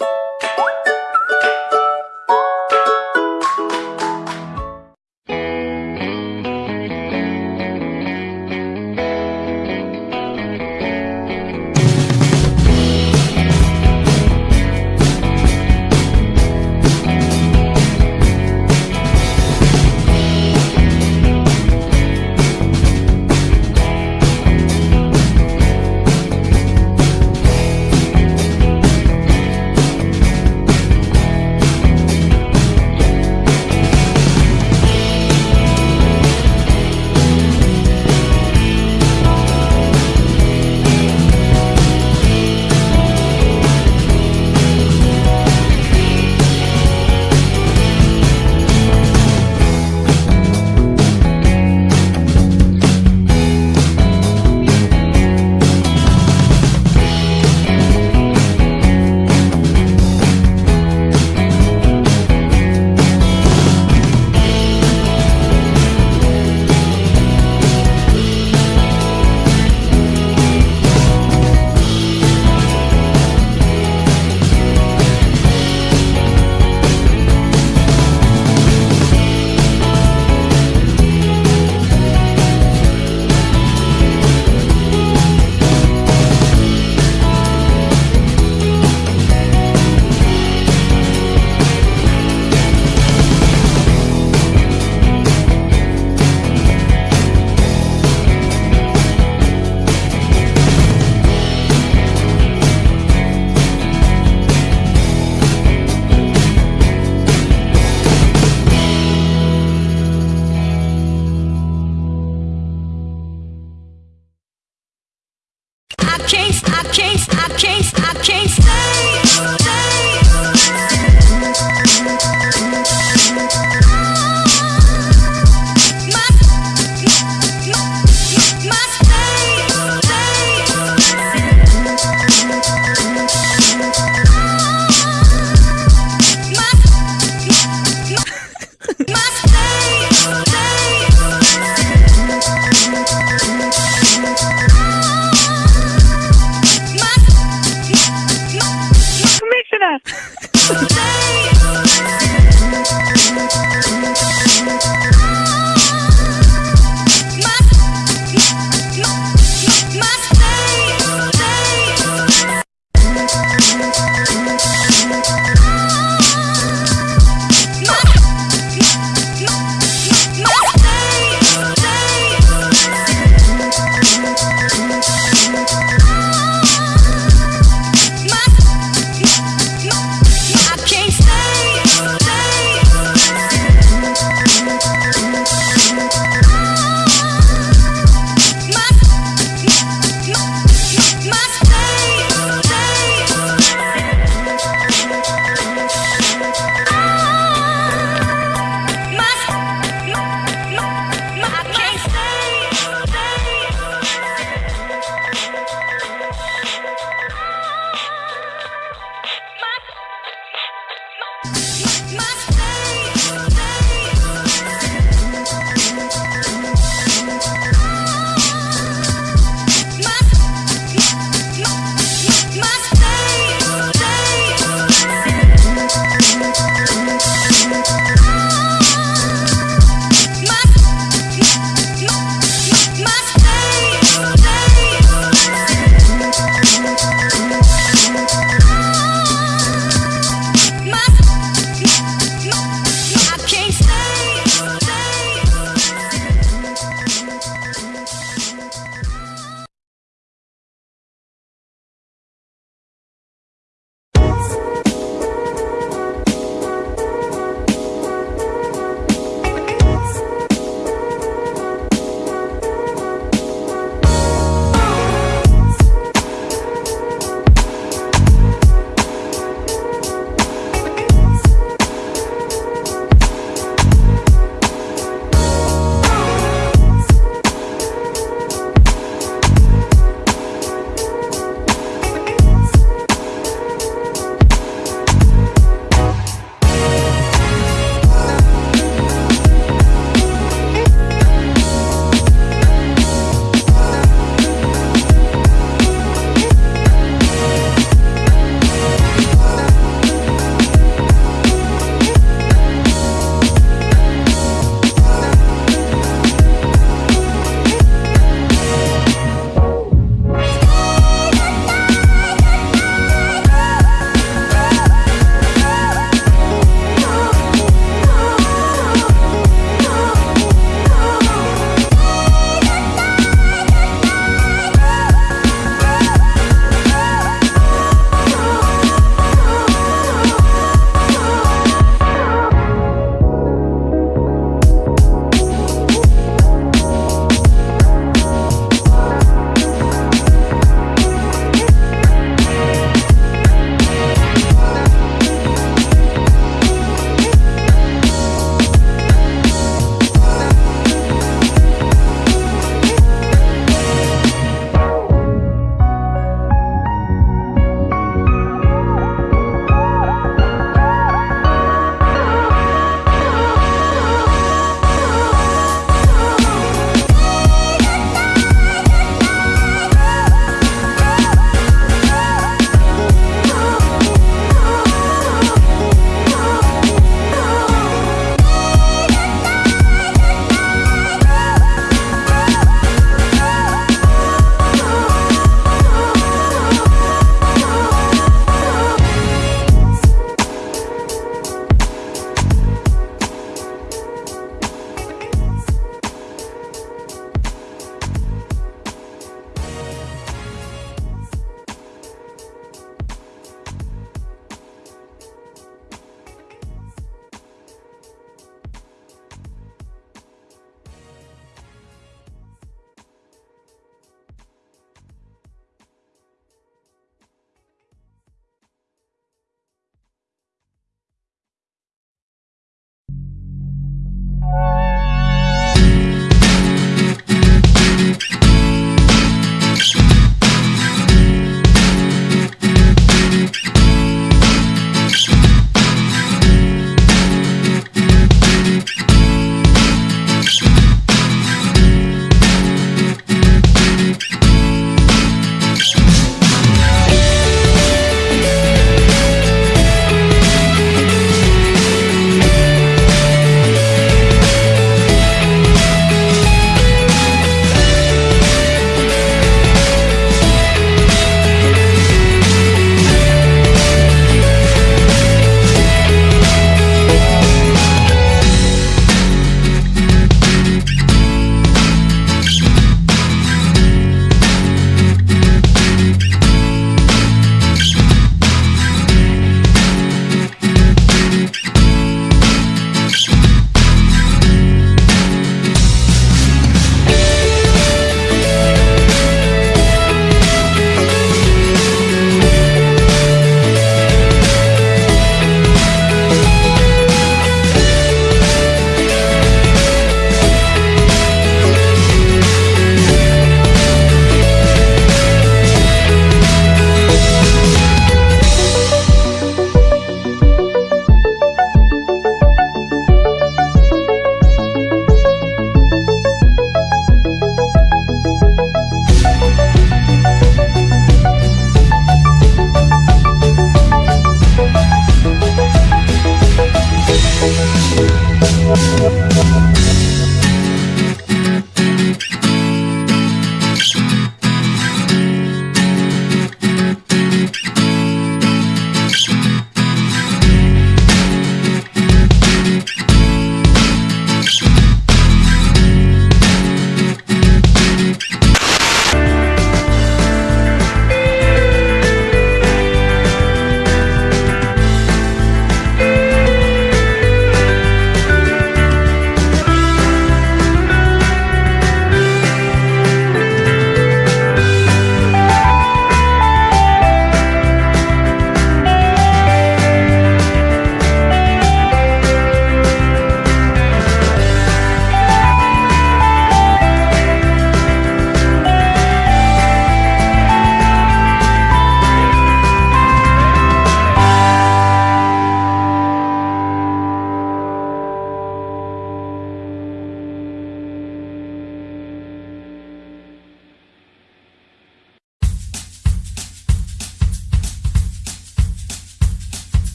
you